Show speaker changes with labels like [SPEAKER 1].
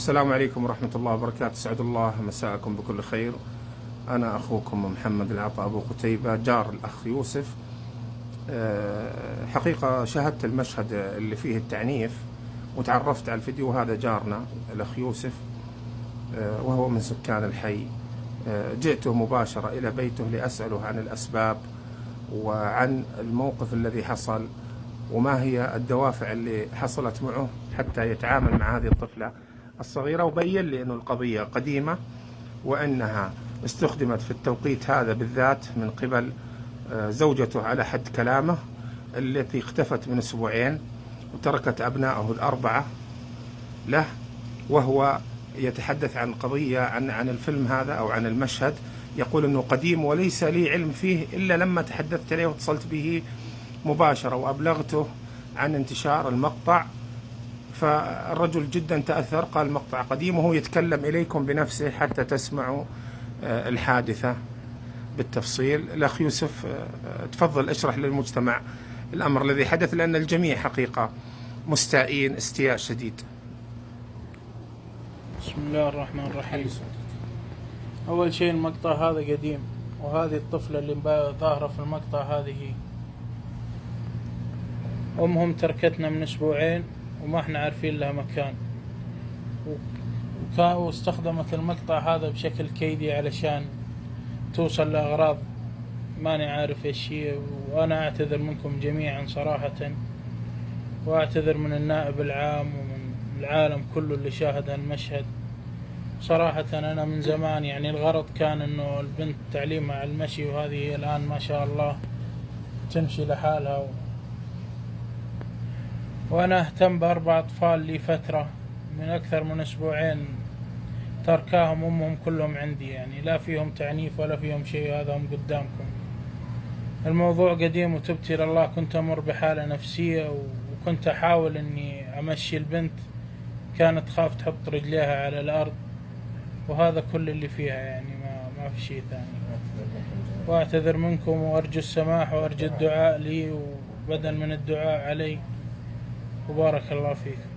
[SPEAKER 1] السلام عليكم ورحمة الله وبركاته. سعد الله مساءكم بكل خير. أنا أخوكم محمد العطاء أبو قتيبة جار الأخ يوسف. أه، حقيقة شاهدت المشهد اللي فيه التعنيف وتعرفت على الفيديو هذا جارنا الأخ يوسف أه، وهو من سكان الحي. أه، جئته مباشرة إلى بيته لأسأله عن الأسباب وعن الموقف الذي حصل وما هي الدوافع اللي حصلت معه حتى يتعامل مع هذه الطفلة. الصغيرة وبين لي أن القضية قديمة وأنها استخدمت في التوقيت هذا بالذات من قبل آه، زوجته على حد كلامه التي اختفت من أسبوعين وتركت أبنائه الأربعة له وهو يتحدث عن قضية عن عن الفيلم هذا أو عن المشهد يقول أنه قديم وليس لي علم فيه إلا لما تحدثت عليه واتصلت به مباشرة وأبلغته عن انتشار المقطع فالرجل جدا تأثر قال المقطع قديم وهو يتكلم إليكم بنفسه حتى تسمعوا آه، الحادثة بالتفصيل. الأخ يوسف آه، تفضل اشرح للمجتمع الأمر الذي حدث لأن الجميع حقيقة مستائين استياء شديد.
[SPEAKER 2] بسم الله الرحمن الرحيم. أول شيء المقطع هذا قديم وهذه الطفلة اللي ظاهرة في المقطع هذه أمهم تركتنا من أسبوعين. وما إحنا عارفين لها مكان واستخدمت المقطع هذا بشكل كيدي علشان توصل لأغراض ماني عارف إيش هي وأنا أعتذر منكم جميعا صراحة وأعتذر من النائب العام ومن العالم كله اللي شاهد هالمشهد صراحة أنا من زمان يعني الغرض كان إنه البنت تعليمها على المشي وهذه الآن ما شاء الله تمشي لحالها. وأنا أهتم بأربع أطفال لي فترة من أكثر من أسبوعين تركاهم أمهم كلهم عندي يعني لا فيهم تعنيف ولا فيهم شيء هذا هم قدامكم. الموضوع قديم وتبت إلى الله كنت أمر بحالة نفسية وكنت أحاول إني أمشي البنت كانت تخاف تحط رجليها على الأرض وهذا كل اللي فيها يعني ما, ما في شيء ثاني. وأعتذر منكم وأرجو السماح وأرجو الدعاء لي وبدل من الدعاء علي. وبارك الله فيكم